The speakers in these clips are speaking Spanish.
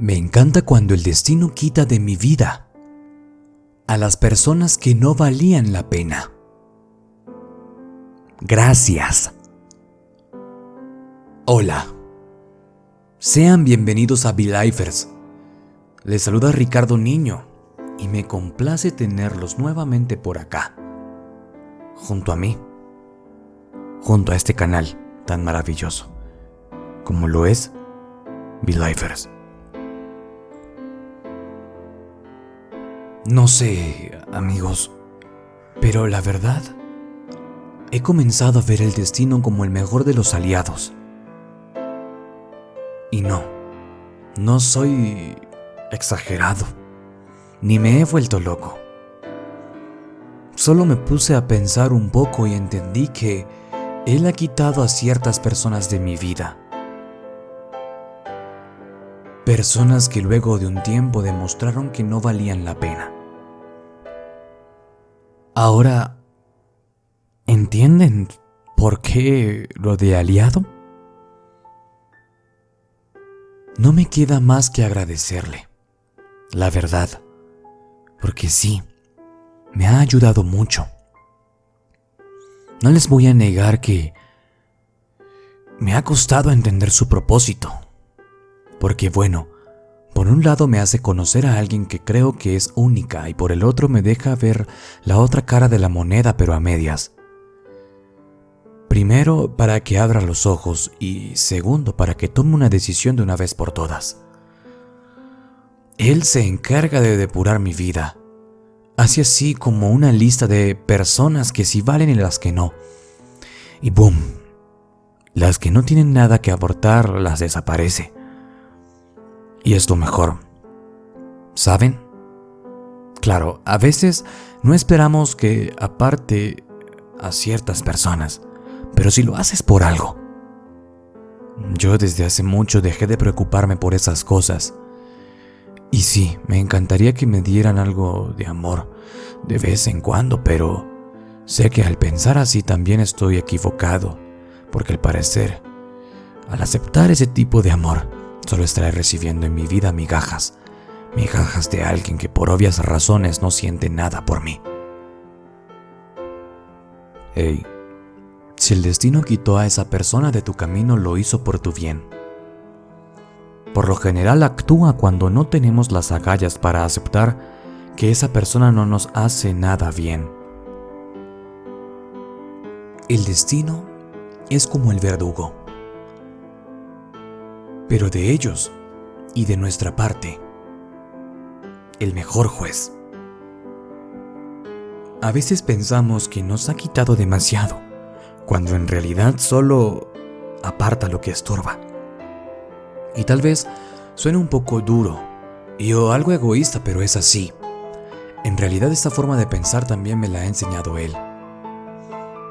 Me encanta cuando el destino quita de mi vida a las personas que no valían la pena. Gracias. Hola. Sean bienvenidos a Belifers. Les saluda Ricardo Niño y me complace tenerlos nuevamente por acá, junto a mí, junto a este canal tan maravilloso, como lo es Belifers. No sé, amigos, pero la verdad, he comenzado a ver el destino como el mejor de los aliados. Y no, no soy exagerado, ni me he vuelto loco. Solo me puse a pensar un poco y entendí que Él ha quitado a ciertas personas de mi vida. Personas que luego de un tiempo demostraron que no valían la pena. Ahora, ¿entienden por qué lo de aliado? No me queda más que agradecerle, la verdad, porque sí, me ha ayudado mucho. No les voy a negar que me ha costado entender su propósito, porque bueno, por un lado me hace conocer a alguien que creo que es única y por el otro me deja ver la otra cara de la moneda pero a medias. Primero, para que abra los ojos y segundo, para que tome una decisión de una vez por todas. Él se encarga de depurar mi vida. Hace así como una lista de personas que sí valen y las que no. Y boom, las que no tienen nada que aportar las desaparece. Y es lo mejor. ¿Saben? Claro, a veces no esperamos que aparte a ciertas personas, pero si lo haces por algo. Yo desde hace mucho dejé de preocuparme por esas cosas. Y sí, me encantaría que me dieran algo de amor de vez en cuando, pero sé que al pensar así también estoy equivocado, porque al parecer, al aceptar ese tipo de amor, Solo estaré recibiendo en mi vida migajas, migajas de alguien que por obvias razones no siente nada por mí. Hey, si el destino quitó a esa persona de tu camino, lo hizo por tu bien. Por lo general actúa cuando no tenemos las agallas para aceptar que esa persona no nos hace nada bien. El destino es como el verdugo pero de ellos y de nuestra parte, el mejor juez. A veces pensamos que nos ha quitado demasiado, cuando en realidad solo aparta lo que estorba. Y tal vez suene un poco duro y o algo egoísta, pero es así. En realidad esta forma de pensar también me la ha enseñado él.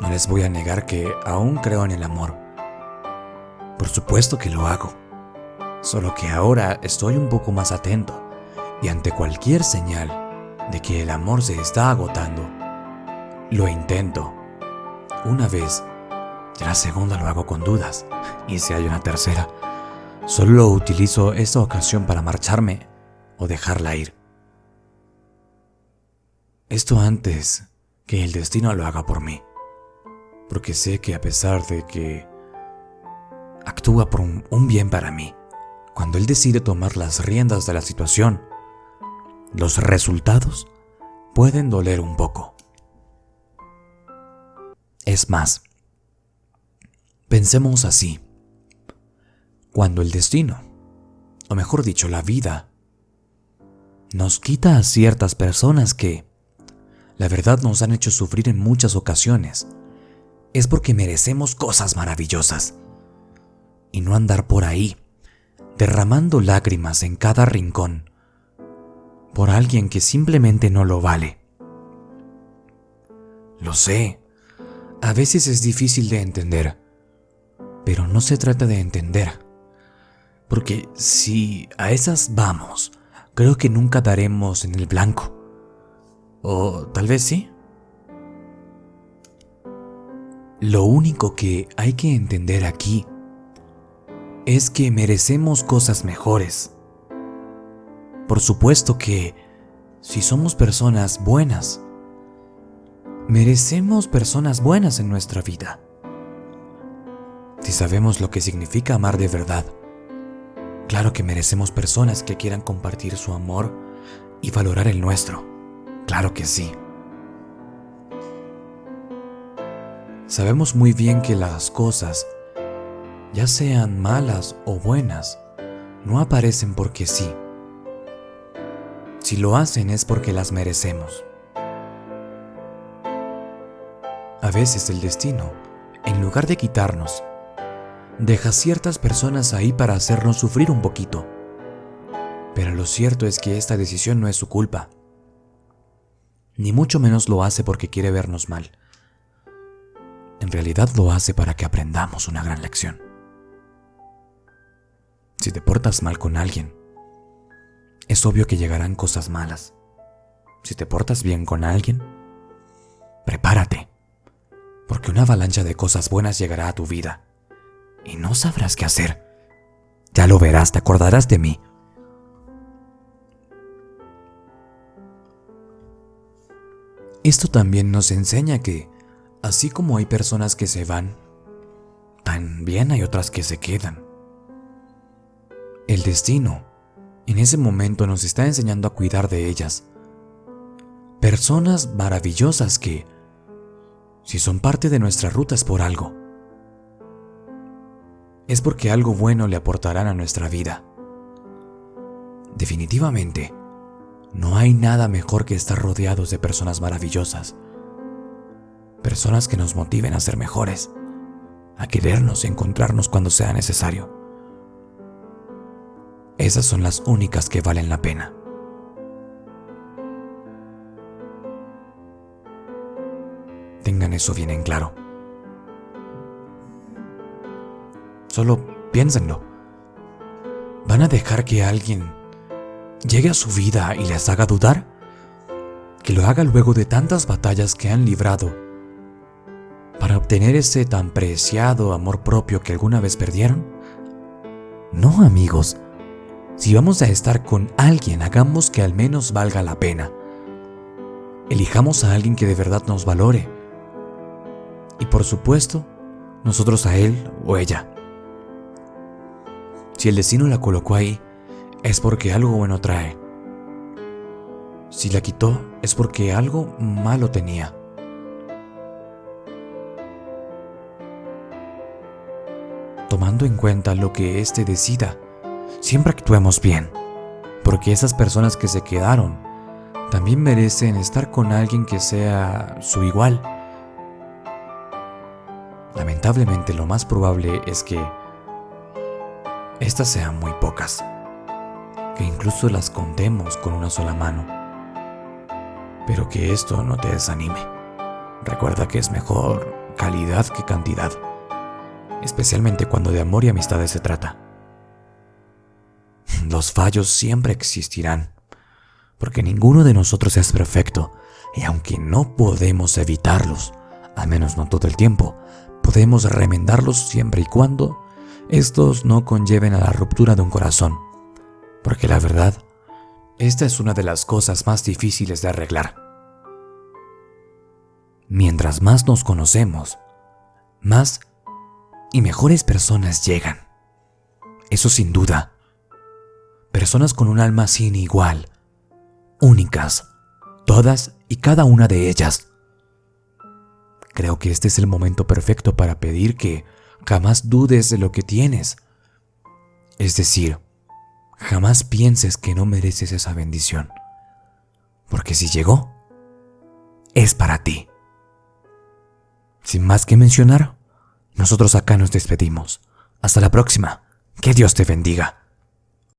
No les voy a negar que aún creo en el amor. Por supuesto que lo hago. Solo que ahora estoy un poco más atento y ante cualquier señal de que el amor se está agotando, lo intento. Una vez, la segunda lo hago con dudas, y si hay una tercera, solo utilizo esta ocasión para marcharme o dejarla ir. Esto antes que el destino lo haga por mí, porque sé que a pesar de que actúa por un, bien para mí, cuando él decide tomar las riendas de la situación, los resultados pueden doler un poco. Es más, pensemos así. Cuando el destino, o mejor dicho, la vida, nos quita a ciertas personas que, la verdad, nos han hecho sufrir en muchas ocasiones, es porque merecemos cosas maravillosas. Y no andar por ahí derramando lágrimas en cada rincón por alguien que simplemente no lo vale. Lo sé, a veces es difícil de entender, pero no se trata de entender, porque si a esas vamos, creo que nunca daremos en el blanco. O tal vez sí. Lo único que hay que entender aquí es que merecemos cosas mejores. por supuesto que si somos personas buenas, merecemos personas buenas en nuestra vida. Si sabemos lo que significa amar de verdad, claro que merecemos personas que quieran compartir su amor y valorar el nuestro. Claro que sí. Sabemos muy bien que las cosas, ya sean malas o buenas, no aparecen porque sí. Si lo hacen es porque las merecemos. A veces el destino, en lugar de quitarnos, deja ciertas personas ahí para hacernos sufrir un poquito. Pero lo cierto es que esta decisión no es su culpa. Ni mucho menos lo hace porque quiere vernos mal. En realidad lo hace para que aprendamos una gran lección. Si te portas mal con alguien, es obvio que llegarán cosas malas. Si te portas bien con alguien, prepárate, porque una avalancha de cosas buenas llegará a tu vida y no sabrás qué hacer. Ya lo verás, te acordarás de mí. Esto también nos enseña que Así como hay personas que se van, también hay otras que se quedan. El destino, en ese momento, nos está enseñando a cuidar de ellas. Personas maravillosas que, si son parte de nuestra ruta es por algo. Es porque algo bueno le aportarán a nuestra vida. Definitivamente, no hay nada mejor que estar rodeados de personas maravillosas personas que nos motiven a ser mejores, a querernos y encontrarnos cuando sea necesario. Esas son las únicas que valen la pena. Tengan eso bien en claro. Solo piénsenlo. ¿Van a dejar que alguien llegue a su vida y les haga dudar? Que lo haga luego de tantas batallas que han librado para obtener ese tan preciado amor propio que alguna vez perdieron? No, amigos. Si vamos a estar con alguien, hagamos que al menos valga la pena. Elijamos a alguien que de verdad nos valore. Y por supuesto, nosotros a él o ella. Si el destino la colocó ahí, es porque algo bueno trae. Si la quitó, es porque algo malo tenía. tomando en cuenta lo que éste decida. Siempre actuemos bien, porque esas personas que se quedaron también merecen estar con alguien que sea su igual. Lamentablemente lo más probable es que estas sean muy pocas, que incluso las contemos con una sola mano. Pero que esto no te desanime. Recuerda que es mejor calidad que cantidad especialmente cuando de amor y amistades se trata. Los fallos siempre existirán, porque ninguno de nosotros es perfecto, y aunque no podemos evitarlos, al menos no todo el tiempo, podemos remendarlos siempre y cuando estos no conlleven a la ruptura de un corazón, porque la verdad, esta es una de las cosas más difíciles de arreglar. Mientras más nos conocemos, más y mejores personas llegan. Eso sin duda. Personas con un alma sin igual, únicas, todas y cada una de ellas. Creo que este es el momento perfecto para pedir que jamás dudes de lo que tienes. Es decir, jamás pienses que no mereces esa bendición. Porque si llegó, es para ti. Sin más que mencionar, nosotros acá nos despedimos. Hasta la próxima. Que Dios te bendiga.